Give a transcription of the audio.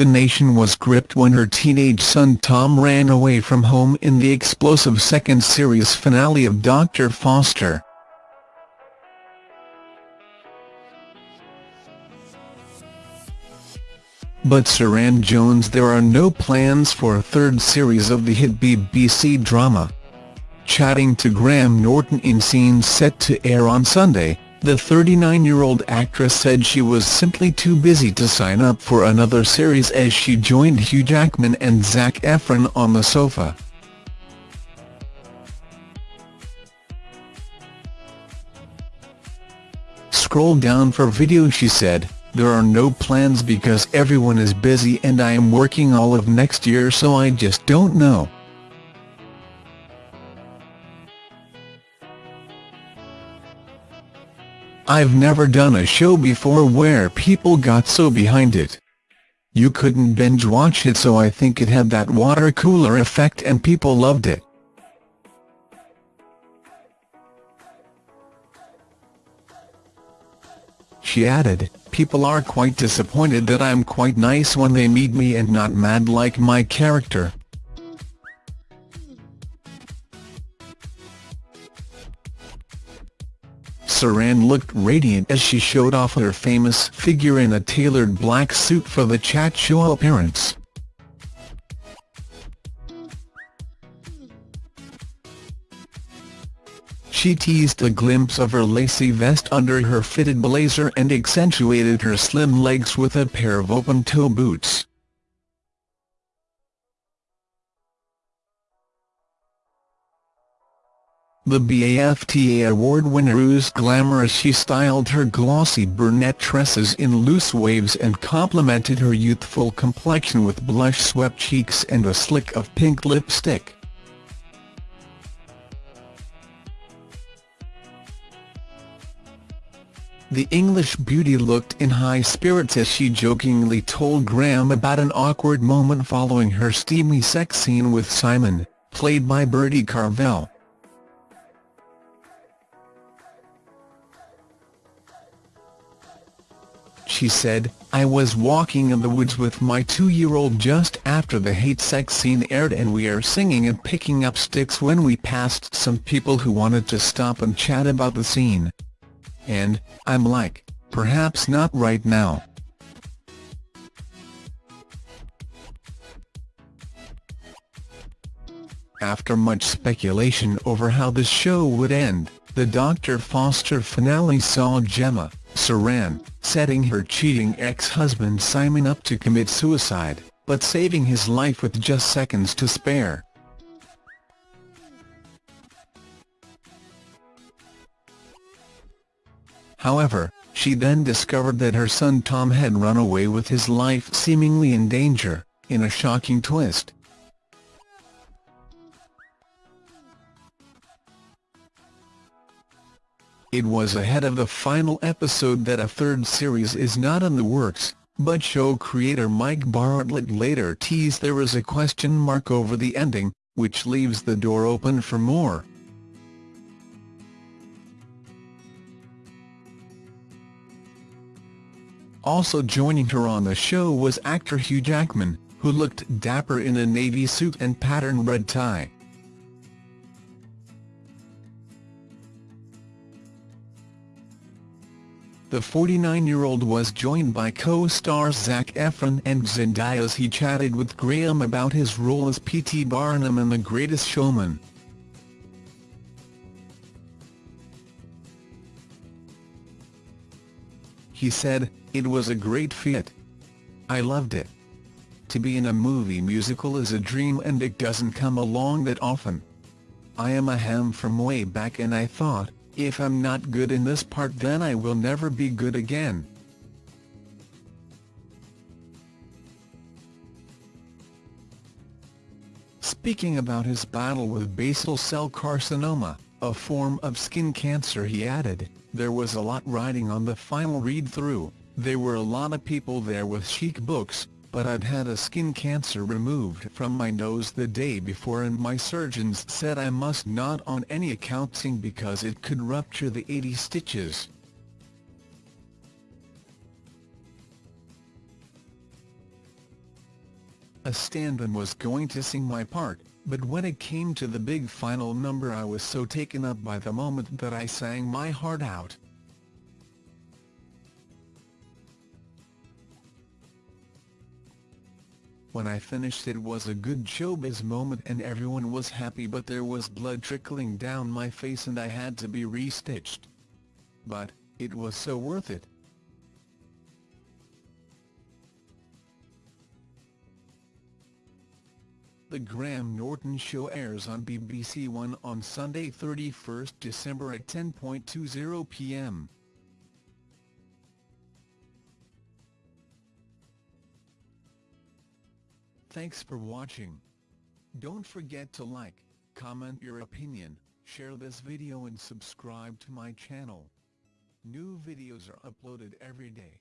the nation was gripped when her teenage son Tom ran away from home in the explosive second series finale of Dr. Foster. But Suranne Jones there are no plans for a third series of the hit BBC drama. Chatting to Graham Norton in scenes set to air on Sunday, the 39-year-old actress said she was simply too busy to sign up for another series as she joined Hugh Jackman and Zac Efron on the sofa. Scroll down for video she said. There are no plans because everyone is busy and I am working all of next year so I just don't know. I've never done a show before where people got so behind it. You couldn't binge watch it so I think it had that water cooler effect and people loved it. She added, people are quite disappointed that I'm quite nice when they meet me and not mad like my character. Suranne looked radiant as she showed off her famous figure in a tailored black suit for the chat show appearance. She teased a glimpse of her lacy vest under her fitted blazer and accentuated her slim legs with a pair of open-toe boots. The BAFTA award winner was glamorous she styled her glossy brunette tresses in loose waves and complemented her youthful complexion with blush-swept cheeks and a slick of pink lipstick. The English beauty looked in high spirits as she jokingly told Graham about an awkward moment following her steamy sex scene with Simon, played by Bertie Carvel. She said, I was walking in the woods with my two-year-old just after the hate sex scene aired and we are singing and picking up sticks when we passed some people who wanted to stop and chat about the scene and, I'm like, perhaps not right now. After much speculation over how the show would end, the Dr. Foster finale saw Gemma, Suranne, setting her cheating ex-husband Simon up to commit suicide, but saving his life with just seconds to spare. However, she then discovered that her son Tom had run away with his life seemingly in danger, in a shocking twist. It was ahead of the final episode that a third series is not in the works, but show creator Mike Bartlett later teased there is a question mark over the ending, which leaves the door open for more. Also joining her on the show was actor Hugh Jackman, who looked dapper in a navy suit and patterned red tie. The 49-year-old was joined by co-stars Zac Efron and Zendaya as he chatted with Graham about his role as P.T. Barnum in The Greatest Showman. He said, it was a great fit. I loved it. To be in a movie musical is a dream and it doesn't come along that often. I am a ham from way back and I thought, if I'm not good in this part then I will never be good again. Speaking about his battle with basal cell carcinoma, a form of skin cancer he added, there was a lot riding on the final read-through, there were a lot of people there with chic books, but I'd had a skin cancer removed from my nose the day before and my surgeons said I must not on any account sing because it could rupture the 80 stitches. A stand-in was going to sing my part, but when it came to the big final number I was so taken up by the moment that I sang my heart out. When I finished it was a good showbiz moment and everyone was happy but there was blood trickling down my face and I had to be restitched. But, it was so worth it. The Graham Norton Show airs on BBC One on Sunday 31 December at 10.20 p.m. Thanks for watching. Don't forget to like, comment your opinion, share this video and subscribe to my channel. New videos are uploaded every day.